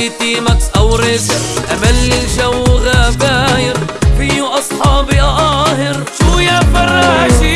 عندي تي ماكس أو ريسر أمل الجو غباير فيو أصحابي قاهر شو يا فراشي